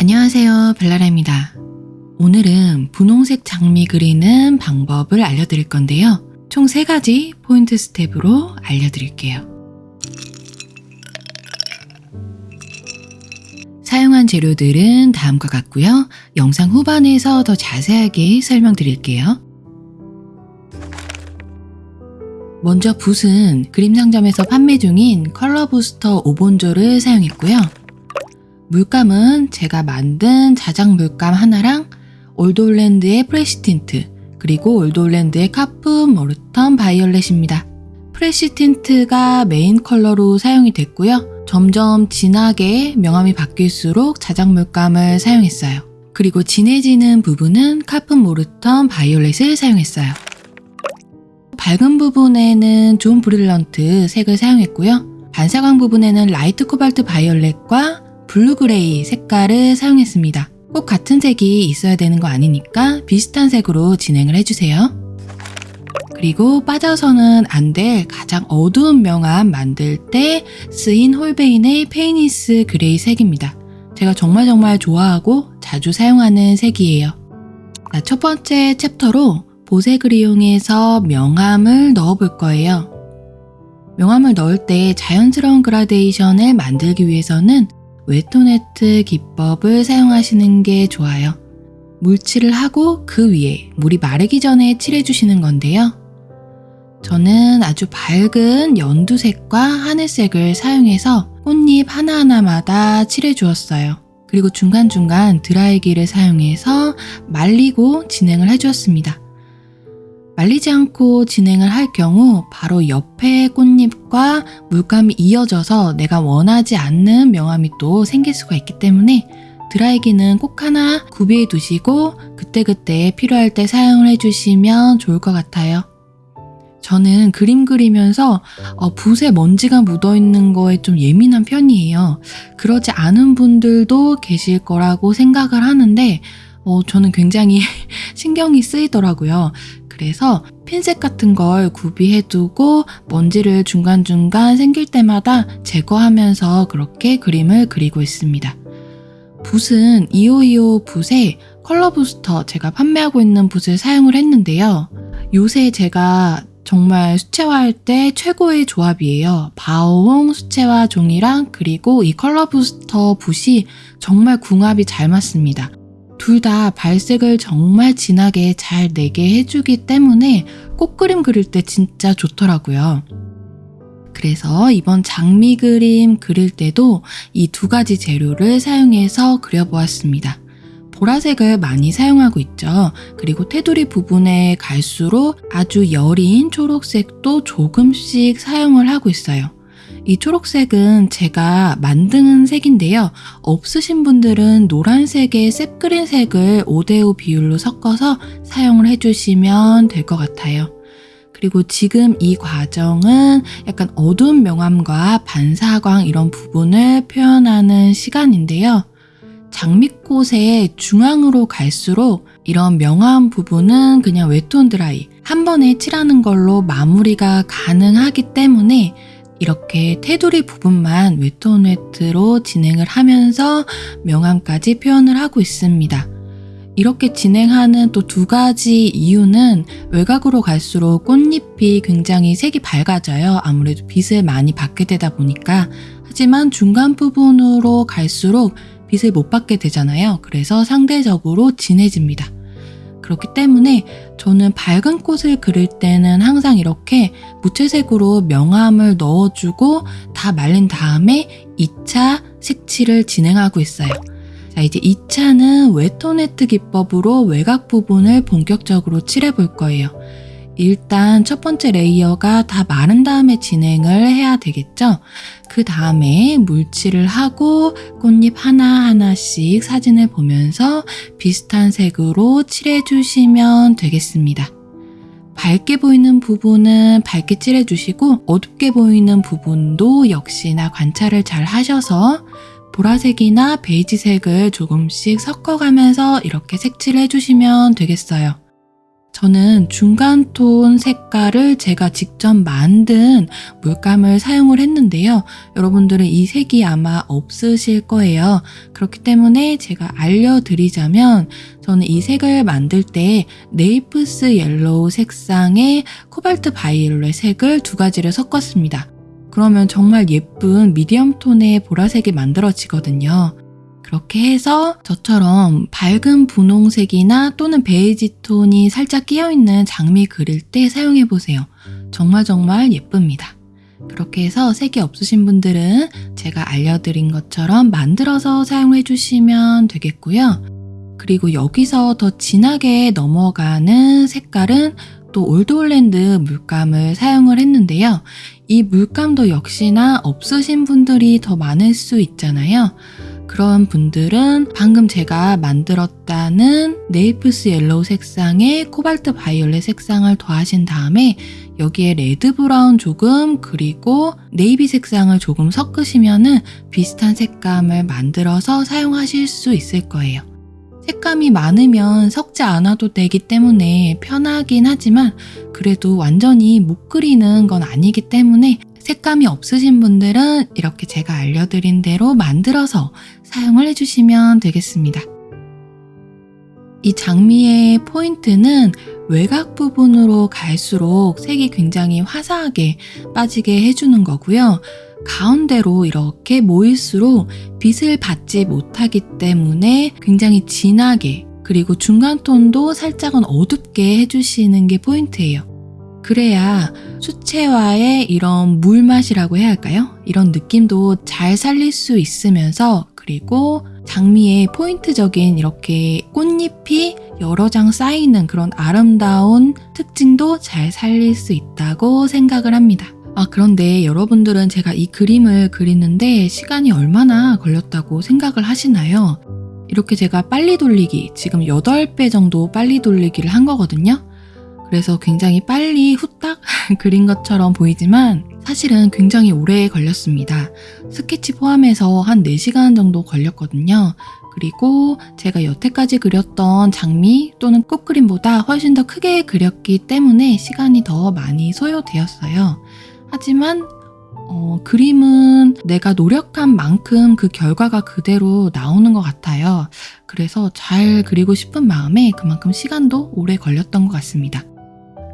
안녕하세요 벨라라입니다. 오늘은 분홍색 장미 그리는 방법을 알려드릴 건데요. 총 3가지 포인트 스텝으로 알려드릴게요. 사용한 재료들은 다음과 같고요. 영상 후반에서 더 자세하게 설명드릴게요. 먼저 붓은 그림 상점에서 판매 중인 Color Booster 5본조를 사용했고요. 물감은 제가 만든 자작 물감 하나랑 Old Holland의 Flesh Tint 그리고 Old Holland의 Caput Mortuum Violet입니다. Flesh Tint가 메인 컬러로 사용이 됐고요. 점점 진하게 명암이 바뀔수록 자작 물감을 사용했어요. 그리고 진해지는 부분은 Caput Mortuum Violet을 사용했어요. 밝은 부분에는 Jaune Brillant 색을 사용했고요. 반사광 부분에는 Light Cobalt Violet과 Blue Grey 색깔을 사용했습니다. 꼭 같은 색이 있어야 되는 거 아니니까 비슷한 색으로 진행을 해주세요. 그리고 빠져서는 안 될 가장 어두운 명암 만들 때 쓰인 Holbein의 Payne's Grey 색입니다. 제가 정말 정말 좋아하고 자주 사용하는 색이에요. 자, 첫 번째 챕터로 보색을 이용해서 명암을 넣어 볼 거예요. 명암을 넣을 때 자연스러운 그라데이션을 만들기 위해서는 wet on wet 기법을 사용하시는 게 좋아요. 물칠을 하고 그 위에 물이 마르기 전에 칠해주시는 건데요. 저는 아주 밝은 연두색과 하늘색을 사용해서 꽃잎 하나하나마다 칠해주었어요. 그리고 중간중간 드라이기를 사용해서 말리고 진행을 해주었습니다. 말리지 않고 진행을 할 경우 바로 옆에 꽃잎과 물감이 이어져서 내가 원하지 않는 명암이 또 생길 수가 있기 때문에 드라이기는 꼭 하나 구비해 두시고 그때그때 필요할 때 사용을 해주시면 좋을 것 같아요. 저는 그림 그리면서 어, 붓에 먼지가 묻어 있는 거에 좀 예민한 편이에요. 그러지 않은 분들도 계실 거라고 생각을 하는데 어, 저는 굉장히 신경이 쓰이더라고요. 그래서 핀셋 같은 걸 구비해두고 먼지를 중간중간 생길 때마다 제거하면서 그렇게 그림을 그리고 있습니다. 붓은 2525 붓에 컬러 부스터 제가 판매하고 있는 붓을 사용을 했는데요. 요새 제가 정말 수채화할 때 최고의 조합이에요. 바오홍 수채화 종이랑 그리고 이 컬러 부스터 붓이 정말 궁합이 잘 맞습니다. 둘 다 발색을 정말 진하게 잘 내게 해주기 때문에 꽃그림 그릴 때 진짜 좋더라고요. 그래서 이번 장미 그림 그릴 때도 이 두 가지 재료를 사용해서 그려보았습니다. 보라색을 많이 사용하고 있죠. 그리고 테두리 부분에 갈수록 아주 여린 초록색도 조금씩 사용을 하고 있어요. 이 초록색은 제가 만든 색인데요. 없으신 분들은 노란색에 셉그린 색을 5대5 비율로 섞어서 사용을 해주시면 될 것 같아요. 그리고 지금 이 과정은 약간 어두운 명암과 반사광 이런 부분을 표현하는 시간인데요. 장미꽃의 중앙으로 갈수록 이런 명암 부분은 그냥 웨톤 드라이 한 번에 칠하는 걸로 마무리가 가능하기 때문에 이렇게 테두리 부분만 웨톤 웨트로 진행을 하면서 명암까지 표현을 하고 있습니다. 이렇게 진행하는 또 두 가지 이유는 외곽으로 갈수록 꽃잎이 굉장히 색이 밝아져요. 아무래도 빛을 많이 받게 되다 보니까. 하지만 중간 부분으로 갈수록 빛을 못 받게 되잖아요. 그래서 상대적으로 진해집니다. 그렇기 때문에 저는 밝은 꽃을 그릴 때는 항상 이렇게 무채색으로 명암을 넣어주고 다 말린 다음에 2차 색칠을 진행하고 있어요. 자, 이제 2차는 wet on wet 기법으로 외곽 부분을 본격적으로 칠해 볼 거예요. 일단 첫 번째 layer가 다 마른 다음에 진행을 해야 되겠죠? 그 다음에 물칠을 하고 꽃잎 하나하나씩 사진을 보면서 비슷한 색으로 칠해주시면 되겠습니다. 밝게 보이는 부분은 밝게 칠해주시고 어둡게 보이는 부분도 역시나 관찰을 잘 하셔서 보라색이나 베이지색을 조금씩 섞어가면서 이렇게 색칠해 주시면 되겠어요. 저는 중간 톤 색깔을 제가 직접 만든 물감을 사용을 했는데요. 여러분들은 이 색이 아마 없으실 거예요. 그렇기 때문에 제가 알려드리자면 저는 이 색을 만들 때 Naples Yellow 색상에 Cobalt Violet 색을 두 가지를 섞었습니다. 그러면 정말 예쁜 medium 톤의 보라색이 만들어지거든요. 그렇게 해서 저처럼 밝은 분홍색이나 또는 베이지 톤이 살짝 끼어있는 장미 그릴 때 사용해보세요. 정말 정말 예쁩니다. 그렇게 해서 색이 없으신 분들은 제가 알려드린 것처럼 만들어서 사용해 주시면 되겠고요. 그리고 여기서 더 진하게 넘어가는 색깔은 또 Old Holland 물감을 사용을 했는데요. 이 물감도 역시나 없으신 분들이 더 많을 수 있잖아요. 그런 분들은 방금 제가 만들었다는 Naples Yellow 색상에 Cobalt Violet 색상을 더하신 다음에 여기에 Red Brown 조금 그리고 네이비 색상을 조금 섞으시면은 비슷한 색감을 만들어서 사용하실 수 있을 거예요. 색감이 많으면 섞지 않아도 되기 때문에 편하긴 하지만 그래도 완전히 못 그리는 건 아니기 때문에 색감이 없으신 분들은 이렇게 제가 알려드린 대로 만들어서 사용을 해주시면 되겠습니다. 이 장미의 포인트는 외곽 부분으로 갈수록 색이 굉장히 화사하게 빠지게 해주는 거고요. 가운데로 이렇게 모일수록 빛을 받지 못하기 때문에 굉장히 진하게 그리고 중간 톤도 살짝은 어둡게 해주시는 게 포인트예요. 그래야 수채화의 이런 물맛이라고 해야 할까요? 이런 느낌도 잘 살릴 수 있으면서 그리고 장미의 포인트적인 이렇게 꽃잎이 여러 장 쌓이는 그런 아름다운 특징도 잘 살릴 수 있다고 생각을 합니다. 아, 그런데 여러분들은 제가 이 그림을 그리는데 시간이 얼마나 걸렸다고 생각을 하시나요? 이렇게 제가 빨리 돌리기, 지금 8배 정도 빨리 돌리기를 한 거거든요. 그래서 굉장히 빨리 후딱 그린 것처럼 보이지만 사실은 굉장히 오래 걸렸습니다. 스케치 포함해서 한 4시간 정도 걸렸거든요. 그리고 제가 여태까지 그렸던 장미 또는 꽃그림보다 훨씬 더 크게 그렸기 때문에 시간이 더 많이 소요되었어요. 하지만 어, 그림은 내가 노력한 만큼 그 결과가 그대로 나오는 것 같아요. 그래서 잘 그리고 싶은 마음에 그만큼 시간도 오래 걸렸던 것 같습니다.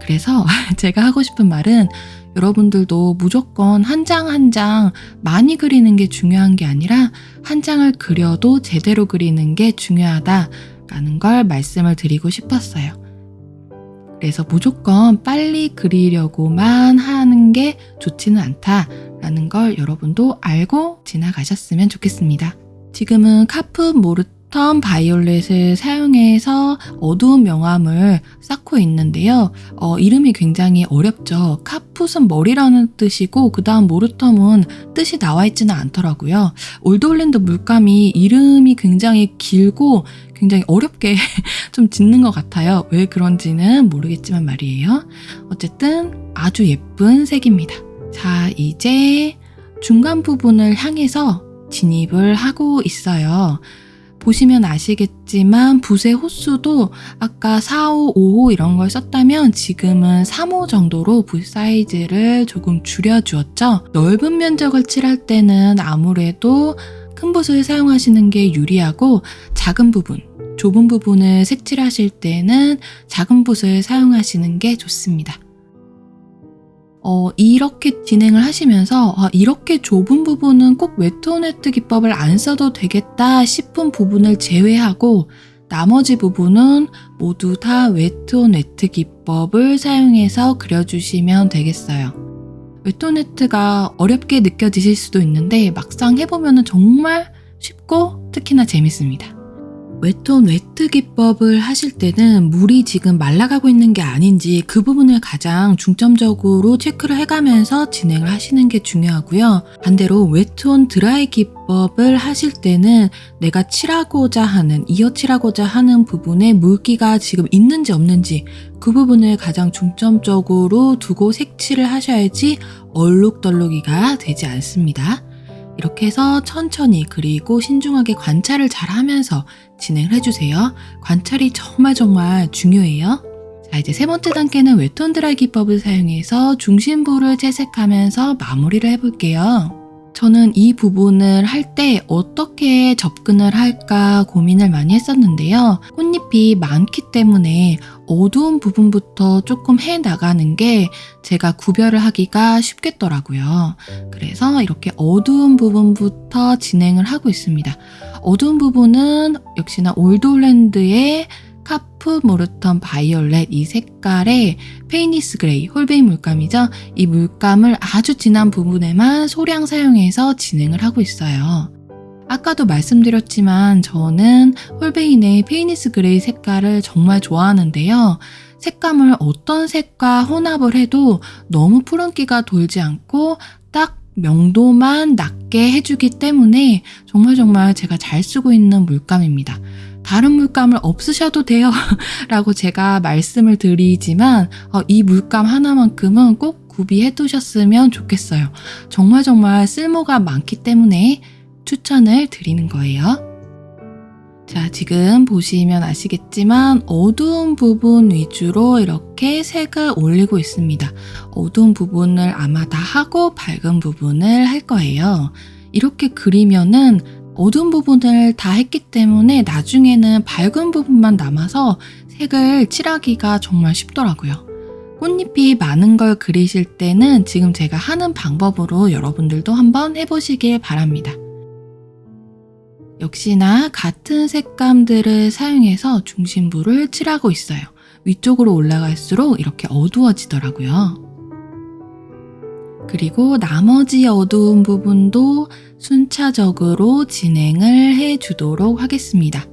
그래서 제가 하고 싶은 말은 여러분들도 무조건 한 장 한 장 많이 그리는 게 중요한 게 아니라 한 장을 그려도 제대로 그리는 게 중요하다라는 걸 말씀을 드리고 싶었어요. 그래서 무조건 빨리 그리려고만 하는 게 좋지는 않다라는 걸 여러분도 알고 지나가셨으면 좋겠습니다. 지금은 카프 모르 턴 바이올렛을 사용해서 어두운 명암을 쌓고 있는데요. 어, 이름이 굉장히 어렵죠. 카풋은 머리라는 뜻이고 그 다음 모르텀은 뜻이 나와 있지는 않더라고요. Old Holland 물감이 이름이 굉장히 길고 굉장히 어렵게 좀 짓는 것 같아요. 왜 그런지는 모르겠지만 말이에요. 어쨌든 아주 예쁜 색입니다. 자, 이제 중간 부분을 향해서 진입을 하고 있어요. 보시면 아시겠지만 붓의 호수도 아까 4호, 5호 이런 걸 썼다면 지금은 3호 정도로 붓 사이즈를 조금 줄여주었죠. 넓은 면적을 칠할 때는 아무래도 큰 붓을 사용하시는 게 유리하고 작은 부분, 좁은 부분을 색칠하실 때는 작은 붓을 사용하시는 게 좋습니다. 어, 이렇게 진행을 하시면서 아, 이렇게 좁은 부분은 꼭 wet on wet 기법을 안 써도 되겠다 싶은 부분을 제외하고 나머지 부분은 모두 다 wet on wet 기법을 사용해서 그려주시면 되겠어요. wet on wet이 어렵게 느껴지실 수도 있는데 막상 해보면 정말 쉽고 특히나 재밌습니다. wet on wet 기법을 하실 때는 물이 지금 말라가고 있는 게 아닌지 그 부분을 가장 중점적으로 체크를 해가면서 진행을 하시는 게 중요하고요. 반대로 wet on dry 기법을 하실 때는 내가 칠하고자 하는, 이어칠하고자 하는 부분에 물기가 지금 있는지 없는지 그 부분을 가장 중점적으로 두고 색칠을 하셔야지 얼룩덜룩이가 되지 않습니다. 이렇게 해서 천천히 그리고 신중하게 관찰을 잘 하면서 진행을 해주세요. 관찰이 정말 정말 중요해요. 자, 자, 이제 세 번째 단계는 웹톤 드라이 기법을 사용해서 중심부를 채색하면서 마무리를 해볼게요. 저는 이 부분을 할 때 어떻게 접근을 할까 고민을 많이 했었는데요. 꽃잎이 많기 때문에 어두운 부분부터 조금 해 나가는 게 제가 구별을 하기가 쉽겠더라고요. 그래서 이렇게 어두운 부분부터 진행을 하고 있습니다. 어두운 부분은 역시나 올드홀랜드의 Caput Mortuum Violet 이 색깔의 Payne's Grey 홀베인 물감이죠. 이 물감을 아주 진한 부분에만 소량 사용해서 진행을 하고 있어요. 아까도 말씀드렸지만 저는 홀베인의 Payne's Grey 색깔을 정말 좋아하는데요. 색감을 어떤 색과 혼합을 해도 너무 푸른기가 돌지 않고 딱 명도만 낮게 해주기 때문에 정말 정말 제가 잘 쓰고 있는 물감입니다. 다른 물감을 없으셔도 돼요. 라고 제가 말씀을 드리지만 어, 이 물감 하나만큼은 꼭 구비해 두셨으면 좋겠어요. 정말 정말 쓸모가 많기 때문에 추천을 드리는 거예요. 자, 지금 보시면 아시겠지만 어두운 부분 위주로 이렇게 색을 올리고 있습니다. 어두운 부분을 아마 다 하고 밝은 부분을 할 거예요. 이렇게 그리면은 어두운 부분을 다 했기 때문에 나중에는 밝은 부분만 남아서 색을 칠하기가 정말 쉽더라고요. 꽃잎이 많은 걸 그리실 때는 지금 제가 하는 방법으로 여러분들도 한번 해보시길 바랍니다. 역시나 같은 색감들을 사용해서 중심부를 칠하고 있어요. 위쪽으로 올라갈수록 이렇게 어두워지더라고요. 그리고 나머지 어두운 부분도 순차적으로 진행을 해 주도록 하겠습니다.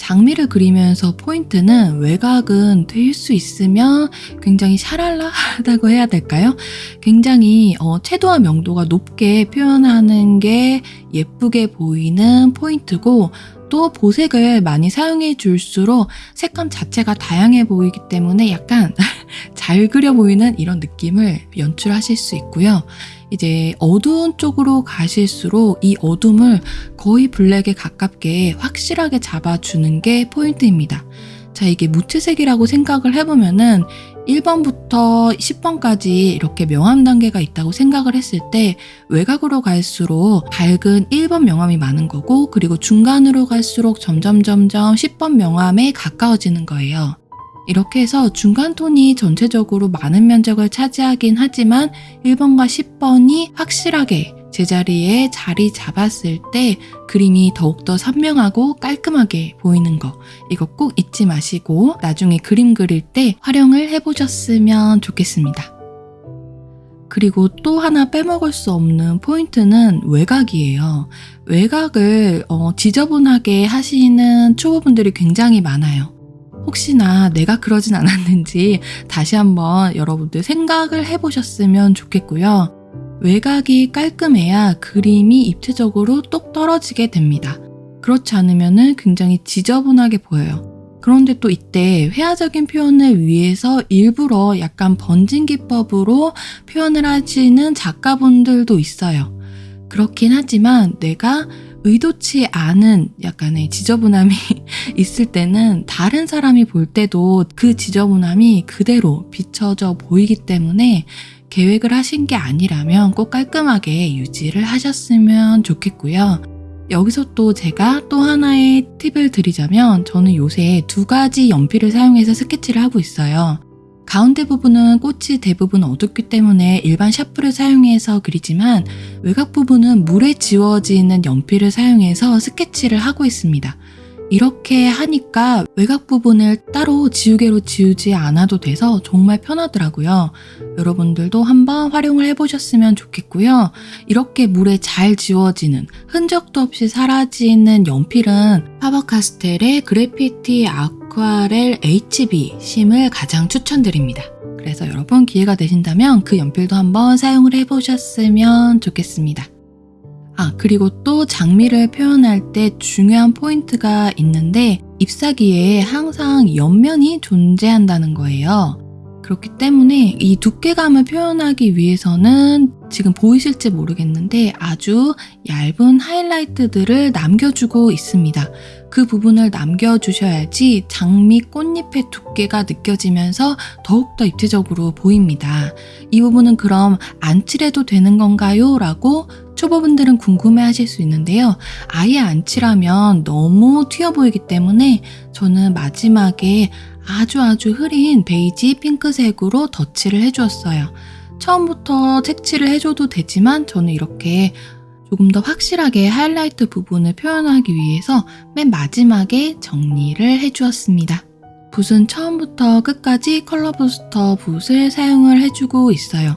장미를 그리면서 포인트는 외곽은 될 수 있으면 굉장히 샤랄라하다고 해야 될까요? 굉장히 어, 채도와 명도가 높게 표현하는 게 예쁘게 보이는 포인트고 또 보색을 많이 사용해 줄수록 색감 자체가 다양해 보이기 때문에 약간 잘 그려 보이는 이런 느낌을 연출하실 수 있고요. 이제 어두운 쪽으로 가실수록 이 어둠을 거의 블랙에 가깝게 확실하게 잡아주는 게 포인트입니다. 자, 이게 무채색이라고 생각을 해보면은 1번부터 10번까지 이렇게 명암 단계가 있다고 생각을 했을 때 외곽으로 갈수록 밝은 1번 명암이 많은 거고 그리고 중간으로 갈수록 점점 점점 10번 명암에 가까워지는 거예요. 이렇게 해서 중간 톤이 전체적으로 많은 면적을 차지하긴 하지만 1번과 10번이 확실하게 제자리에 자리 잡았을 때 그림이 더욱더 선명하고 깔끔하게 보이는 거 이거 꼭 잊지 마시고 나중에 그림 그릴 때 활용을 해보셨으면 좋겠습니다. 그리고 또 하나 빼먹을 수 없는 포인트는 외곽이에요. 외곽을 어, 지저분하게 하시는 초보분들이 굉장히 많아요. 혹시나 내가 그러진 않았는지 다시 한번 여러분들 생각을 해보셨으면 좋겠고요. 외곽이 깔끔해야 그림이 입체적으로 똑 떨어지게 됩니다. 그렇지 않으면 굉장히 지저분하게 보여요. 그런데 또 이때 회화적인 표현을 위해서 일부러 약간 번진 기법으로 표현을 하시는 작가분들도 있어요. 그렇긴 하지만 내가 의도치 않은 약간의 지저분함이 있을 때는 다른 사람이 볼 때도 그 지저분함이 그대로 비춰져 보이기 때문에 계획을 하신 게 아니라면 꼭 깔끔하게 유지를 하셨으면 좋겠고요. 여기서 또 제가 또 하나의 팁을 드리자면 저는 요새 두 가지 연필을 사용해서 스케치를 하고 있어요. 가운데 부분은 꽃이 대부분 어둡기 때문에 일반 샤프를 사용해서 그리지만 외곽 부분은 물에 지워지는 연필을 사용해서 스케치를 하고 있습니다. 이렇게 하니까 외곽 부분을 따로 지우개로 지우지 않아도 돼서 정말 편하더라고요. 여러분들도 한번 활용을 해보셨으면 좋겠고요. 이렇게 물에 잘 지워지는 흔적도 없이 사라지는 연필은 파버카스텔의 그래피티 아쿠 아렐 HB 심을 가장 추천드립니다. 그래서 여러분 기회가 되신다면 그 연필도 한번 사용을 해보셨으면 좋겠습니다. 아, 그리고 또 장미를 표현할 때 중요한 포인트가 있는데 잎사귀에 항상 옆면이 존재한다는 거예요. 그렇기 때문에 이 두께감을 표현하기 위해서는 지금 보이실지 모르겠는데 아주 얇은 하이라이트들을 남겨주고 있습니다. 그 부분을 남겨주셔야지 장미 꽃잎의 두께가 느껴지면서 더욱더 입체적으로 보입니다. 이 부분은 그럼 안 칠해도 되는 건가요? 라고 초보분들은 궁금해 하실 수 있는데요. 아예 안 칠하면 너무 튀어 보이기 때문에 저는 마지막에 아주 아주 흐린 베이지 핑크색으로 덧칠을 해주었어요. 처음부터 색칠을 해줘도 되지만 저는 이렇게 조금 더 확실하게 하이라이트 부분을 표현하기 위해서 맨 마지막에 정리를 해주었습니다. 붓은 처음부터 끝까지 컬러 부스터 붓을 사용을 해주고 있어요.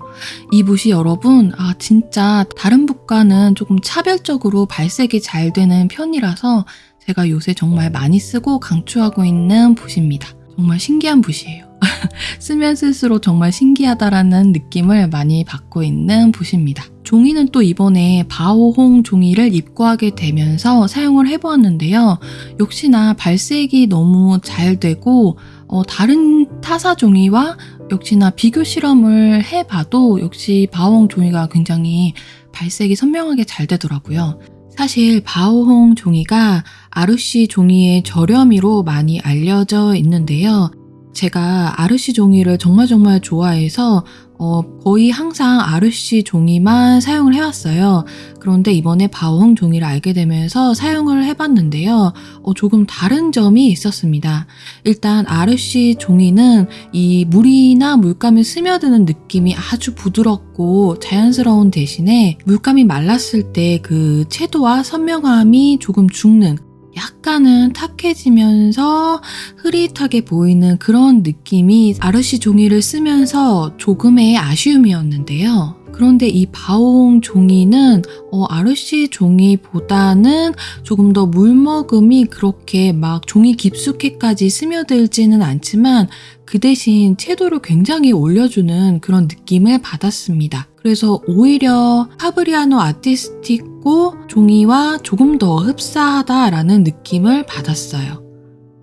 이 붓이 여러분, 아, 진짜 다른 붓과는 조금 차별적으로 발색이 잘 되는 편이라서 제가 요새 정말 많이 쓰고 강추하고 있는 붓입니다. 정말 신기한 붓이에요. 쓰면 쓸수록 정말 신기하다라는 느낌을 많이 받고 있는 붓입니다. 종이는 또 이번에 바오홍 종이를 입고하게 되면서 사용을 해보았는데요. 역시나 발색이 너무 잘 되고 어, 다른 타사 종이와 역시나 비교 실험을 해봐도 역시 바오홍 종이가 굉장히 발색이 선명하게 잘 되더라고요. 사실 바오홍 종이가 아르시 종이의 저렴이로 많이 알려져 있는데요. 제가 아르시 종이를 정말 정말 좋아해서 어, 거의 항상 아르시 종이만 사용을 해왔어요. 그런데 이번에 바오홍 종이를 알게 되면서 사용을 해봤는데요. 어, 조금 다른 점이 있었습니다. 일단 아르시 종이는 이 물이나 물감이 스며드는 느낌이 아주 부드럽고 자연스러운 대신에 물감이 말랐을 때 그 채도와 선명함이 조금 죽는 약간은 탁해지면서 흐릿하게 보이는 그런 느낌이 아르시 종이를 쓰면서 조금의 아쉬움이었는데요. 그런데 이 바오홍 종이는 어, 아르시 종이보다는 조금 더 물머금이 그렇게 막 종이 깊숙이까지 스며들지는 않지만 그 대신 채도를 굉장히 올려주는 그런 느낌을 받았습니다. 그래서 오히려 파브리아노 아티스티코 종이와 조금 더 흡사하다라는 느낌을 받았어요.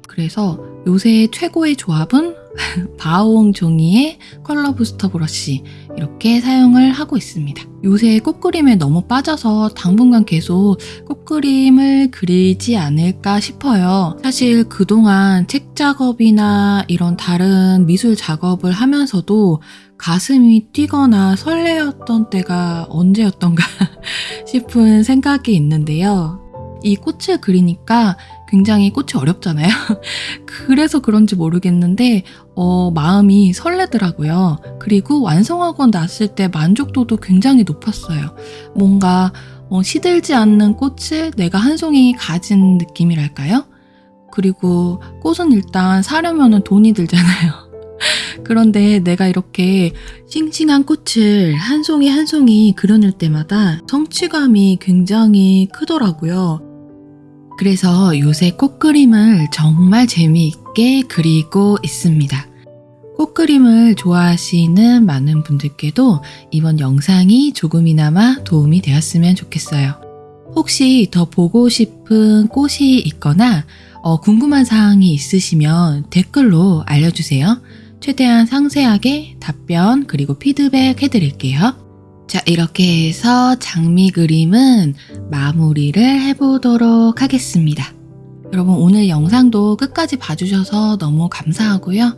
그래서 요새 최고의 조합은 바오홍 종이의 컬러 부스터 브러쉬 이렇게 사용을 하고 있습니다. 요새 꽃그림에 너무 빠져서 당분간 계속 꽃그림을 그리지 않을까 싶어요. 사실 그동안 책 작업이나 이런 다른 미술 작업을 하면서도 가슴이 뛰거나 설레었던 때가 언제였던가 싶은 생각이 있는데요. 이 꽃을 그리니까 굉장히 꽃이 어렵잖아요. 그래서 그런지 모르겠는데 어, 마음이 설레더라고요. 그리고 완성하고 났을 때 만족도도 굉장히 높았어요. 뭔가 어, 시들지 않는 꽃을 내가 한 송이 가진 느낌이랄까요? 그리고 꽃은 일단 사려면 돈이 들잖아요. 그런데 내가 이렇게 싱싱한 꽃을 한 송이 한 송이 그려낼 때마다 성취감이 굉장히 크더라고요. 그래서 요새 꽃그림을 정말 재미있게 그리고 있습니다. 꽃그림을 좋아하시는 많은 분들께도 이번 영상이 조금이나마 도움이 되었으면 좋겠어요. 혹시 더 보고 싶은 꽃이 있거나 어, 궁금한 사항이 있으시면 댓글로 알려주세요. 최대한 상세하게 답변 그리고 피드백 해드릴게요. 자, 이렇게 해서 장미 그림은 마무리를 해보도록 하겠습니다. 여러분, 오늘 영상도 끝까지 봐주셔서 너무 감사하고요.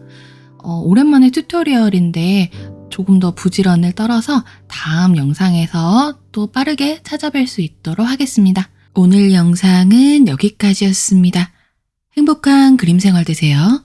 어, 오랜만에 튜토리얼인데 조금 더 부지런을 떨어서 다음 영상에서 또 빠르게 찾아뵐 수 있도록 하겠습니다. 오늘 영상은 여기까지였습니다. 행복한 그림 생활 되세요.